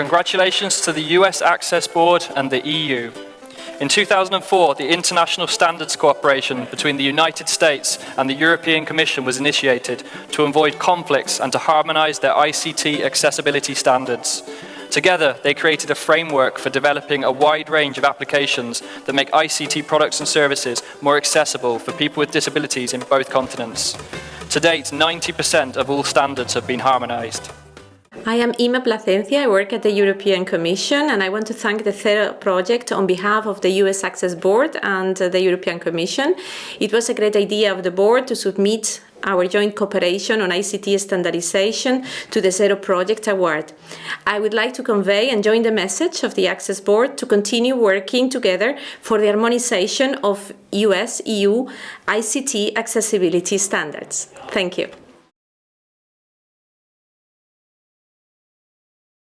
Congratulations to the US Access Board and the EU. In 2004, the International Standards Cooperation between the United States and the European Commission was initiated to avoid conflicts and to harmonise their ICT accessibility standards. Together, they created a framework for developing a wide range of applications that make ICT products and services more accessible for people with disabilities in both continents. To date, 90% of all standards have been harmonised. I am Inma Placencia, I work at the European Commission and I want to thank the Zero project on behalf of the US Access Board and uh, the European Commission. It was a great idea of the board to submit our joint cooperation on ICT standardization to the Zero Project Award. I would like to convey and join the message of the Access Board to continue working together for the harmonization of US-EU ICT accessibility standards. Thank you.